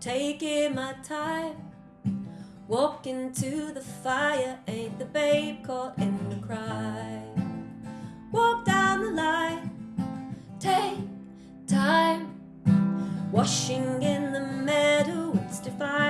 taking my time. Walking to the fire, ain't the babe caught in the cry. Walk down the line, take time. Washing in the meadow, it's defined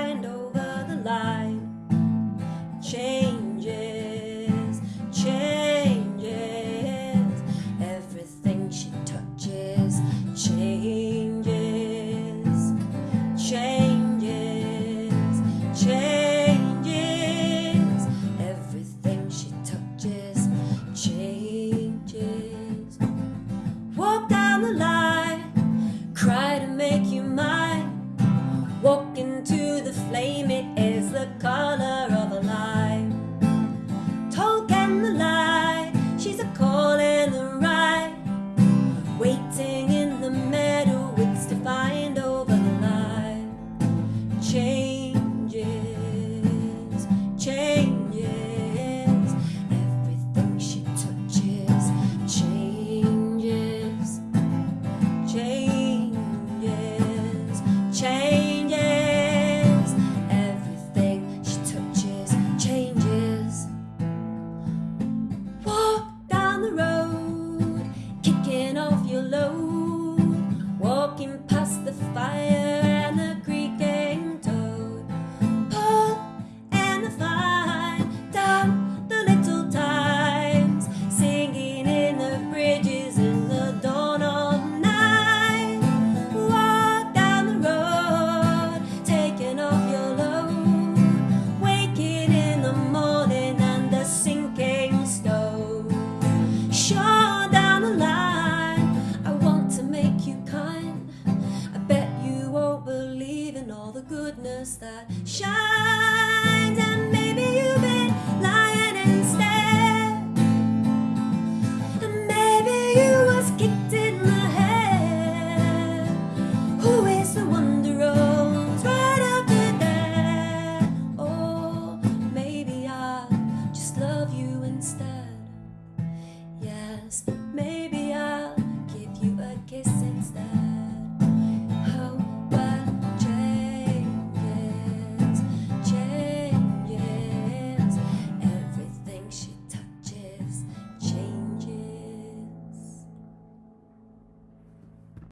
cry to make you mine. Walk into the flame, it is the color of a line. goodness that shines.